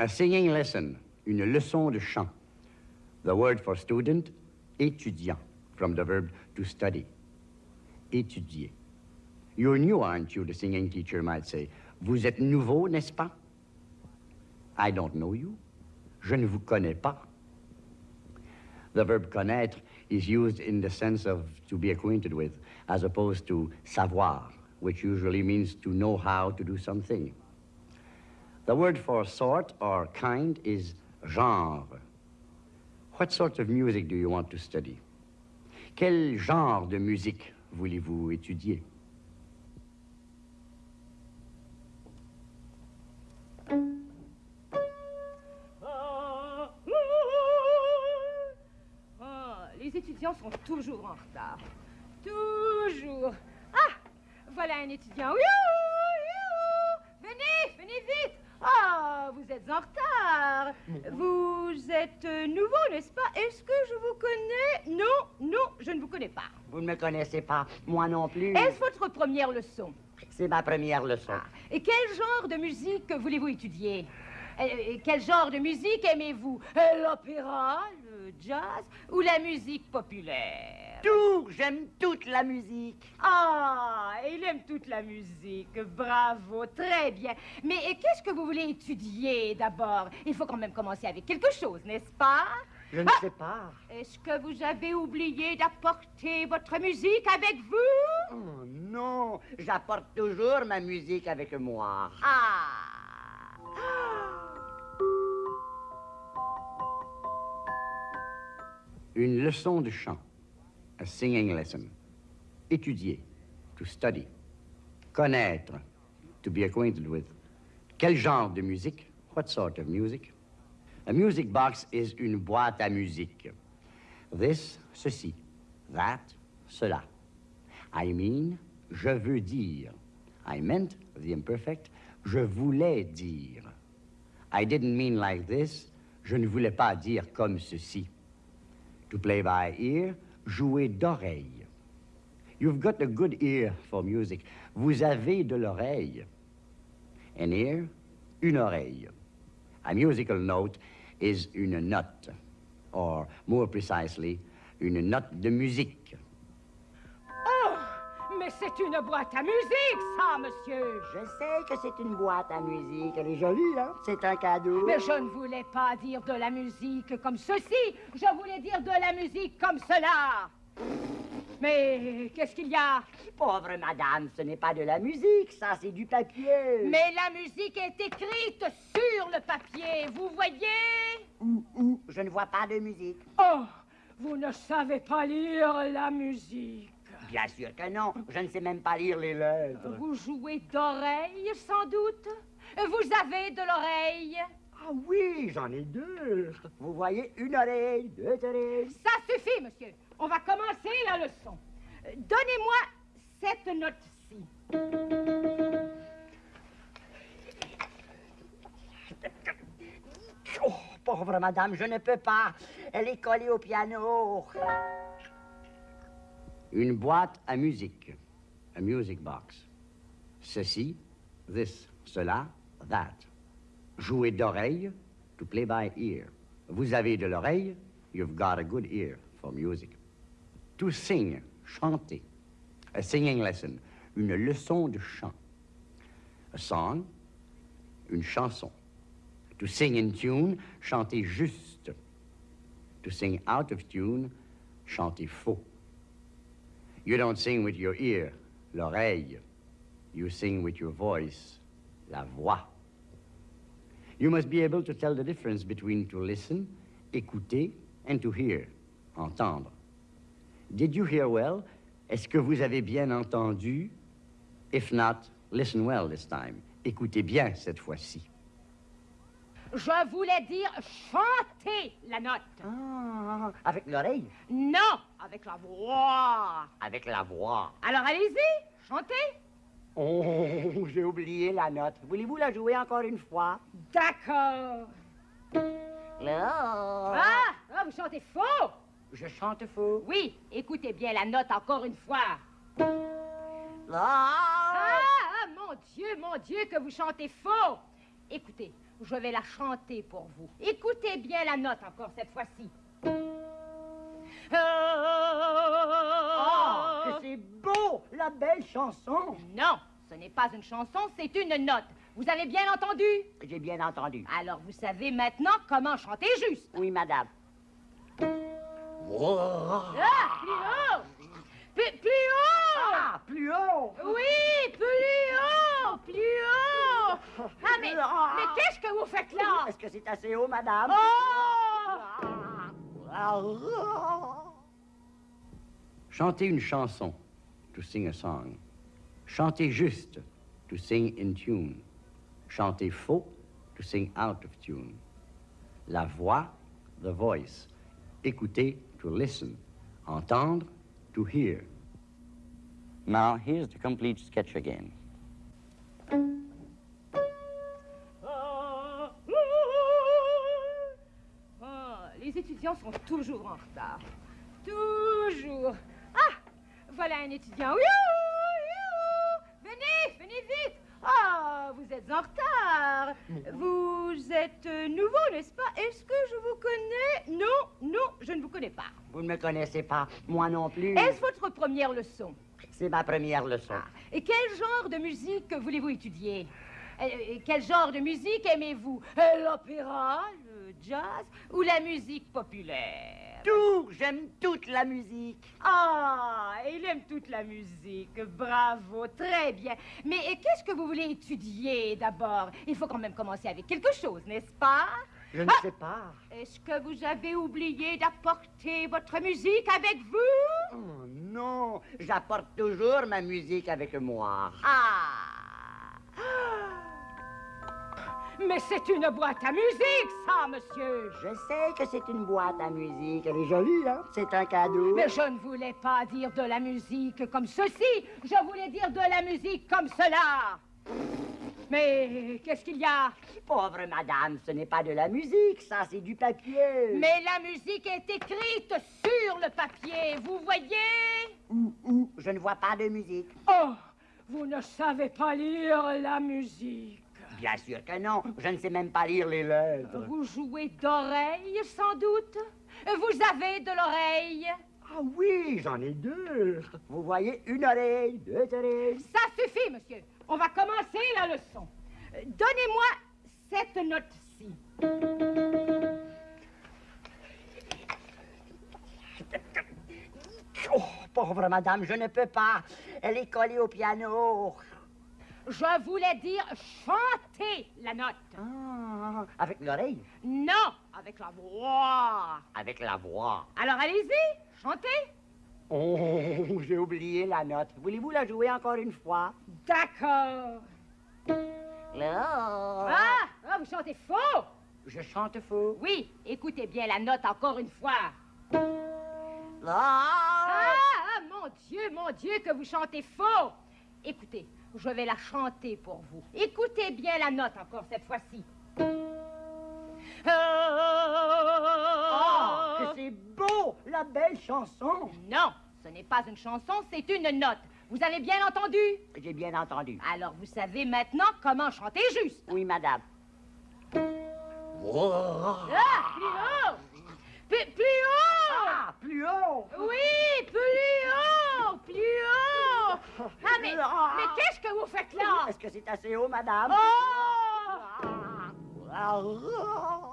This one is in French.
A singing lesson, une leçon de chant. The word for student, étudiant, from the verb to study. Étudier. You're new, aren't you? The singing teacher might say. Vous êtes nouveau, n'est-ce pas? I don't know you. Je ne vous connais pas. The verb connaître is used in the sense of to be acquainted with, as opposed to savoir, which usually means to know how to do something. The word for sort or kind is genre. What sort of music do you want to study? Quel genre de musique voulez-vous étudier? les étudiants sont toujours en retard. Toujours. Ah, voilà un étudiant. Venez, venez vite. Ah, vous êtes en retard. Vous êtes nouveau, n'est-ce pas? Est-ce que je vous connais? Non, non, je ne vous connais pas. Vous ne me connaissez pas, moi non plus. Est-ce votre première leçon? C'est ma première leçon. Ah, et quel genre de musique voulez-vous étudier? Et quel genre de musique aimez-vous? L'opéra, le jazz ou la musique populaire? Tout J'aime toute la musique. Ah, il aime toute la musique. Bravo, très bien. Mais qu'est-ce que vous voulez étudier d'abord? Il faut quand même commencer avec quelque chose, n'est-ce pas? Je ne sais pas. Est-ce que vous avez oublié d'apporter votre musique avec vous? Oh non, j'apporte toujours ma musique avec moi. Ah Une leçon de chant. A singing lesson. Étudier. To study. Connaître. To be acquainted with. Quel genre de musique? What sort of music? A music box is une boîte à musique. This, ceci. That, cela. I mean, je veux dire. I meant, the imperfect, je voulais dire. I didn't mean like this. Je ne voulais pas dire comme ceci. To play by ear, jouer d'oreille. You've got a good ear for music. Vous avez de l'oreille. An ear, une oreille. A musical note is une note, or more precisely, une note de musique. Mais c'est une boîte à musique, ça, monsieur. Je sais que c'est une boîte à musique. Elle est jolie, hein? C'est un cadeau. Mais je ne voulais pas dire de la musique comme ceci. Je voulais dire de la musique comme cela. Mais qu'est-ce qu'il y a? Pauvre madame, ce n'est pas de la musique, ça, c'est du papier. Mais la musique est écrite sur le papier, vous voyez? Où, où Je ne vois pas de musique. Oh, vous ne savez pas lire la musique. Bien sûr que non, je ne sais même pas lire les lettres. Vous jouez d'oreille, sans doute? Vous avez de l'oreille? Ah oui, j'en ai deux. Vous voyez, une oreille, deux oreilles. Ça suffit, monsieur. On va commencer la leçon. Donnez-moi cette note-ci. Oh, pauvre madame, je ne peux pas. Elle est collée au piano. Une boîte à musique. A music box. Ceci, this, cela, that. Jouer d'oreille, to play by ear. Vous avez de l'oreille, you've got a good ear for music. To sing, chanter. A singing lesson, une leçon de chant. A song, une chanson. To sing in tune, chanter juste. To sing out of tune, chanter faux. You don't sing with your ear, l'oreille. You sing with your voice, la voix. You must be able to tell the difference between to listen, écouter, and to hear, entendre. Did you hear well? Est-ce que vous avez bien entendu? If not, listen well this time. Écoutez bien cette fois-ci. Je voulais dire chanter la note. Ah, avec l'oreille? Non, avec la voix. Avec la voix. Alors allez-y, chantez. Oh, j'ai oublié la note. Voulez-vous la jouer encore une fois? D'accord. Là. Ah, ah, vous chantez faux. Je chante faux. Oui, écoutez bien la note encore une fois. Là. Ah, ah, mon Dieu, mon Dieu, que vous chantez faux. Écoutez, je vais la chanter pour vous. Écoutez bien la note encore cette fois-ci. Ah, que c'est beau, la belle chanson. Non, ce n'est pas une chanson, c'est une note. Vous avez bien entendu? J'ai bien entendu. Alors vous savez maintenant comment chanter juste. Oui, madame. Ah, plus haut Plus, plus haut Ah, plus haut. Oui, plus haut Plus haut Ah, mais, mais qu'est-ce que vous faites là? Est-ce que c'est assez haut, madame? Oh Chanter une chanson, to sing a song. Chanter juste, to sing in tune. Chanter faux, to sing out of tune. La voix, the voice. Écouter, to listen. Entendre, to hear. Now, here's the complete sketch again. Étudiants sont toujours en retard. Toujours. Ah, voilà un étudiant. Youhou. Venez, venez vite. Ah, vous êtes en retard. Vous êtes nouveau, n'est-ce pas? Est-ce que je vous connais? Non, non, je ne vous connais pas. Vous ne me connaissez pas, moi non plus. Est-ce votre première leçon? C'est ma première leçon. Et quel genre de musique voulez-vous étudier? Euh, euh, Quel genre de musique aimez-vous? Euh, L'opéra, jazz ou la musique populaire? Tout, j'aime toute la musique. Ah, il aime toute la musique. Bravo, très bien. Mais qu'est-ce que vous voulez étudier d'abord? Il faut quand même commencer avec quelque chose, n'est-ce pas? Je ne Ah sais pas. Est-ce que vous avez oublié d'apporter votre musique avec vous? Oh non, j'apporte toujours ma musique avec moi. Ah Mais c'est une boîte à musique, ça, monsieur Je sais que c'est une boîte à musique. Elle est jolie, hein? C'est un cadeau. Mais je ne voulais pas dire de la musique comme ceci, je voulais dire de la musique comme cela. Mais qu'est-ce qu'il y a? Pauvre madame, ce n'est pas de la musique, ça, c'est du papier. Mais la musique est écrite sur le papier, vous voyez? Où, où? Je ne vois pas de musique. Oh, vous ne savez pas lire la musique. Bien sûr que non. Je ne sais même pas lire les lettres. Vous jouez d'oreille, sans doute? Vous avez de l'oreille? Ah oui, j'en ai deux. Vous voyez, une oreille, deux oreilles. Ça suffit, monsieur. On va commencer la leçon. Donnez-moi cette note-ci. Oh, pauvre madame, je ne peux pas. Elle est collée au piano. Je voulais dire chanter la note. Ah, avec l'oreille? Non, avec la voix. Avec la voix. Alors allez-y, chantez. Oh, j'ai oublié la note. Voulez-vous la jouer encore une fois? D'accord. Ah, ah, vous chantez faux. Je chante faux. Oui, écoutez bien la note encore une fois. Là. Ah, ah, mon Dieu, mon Dieu, que vous chantez faux. Écoutez, je vais la chanter pour vous. Écoutez bien la note encore cette fois-ci. Que c'est beau, la belle chanson. Non, ce n'est pas une chanson, c'est une note. Vous avez bien entendu? J'ai bien entendu. Alors vous savez maintenant comment chanter juste. Oui, madame. Ah, plus haut Plus, plus haut Ah, plus haut. Oui, plus haut Plus haut Ah, mais, mais qu'est-ce que vous faites là? Est-ce que c'est assez haut, madame? Oh Ah. Ah.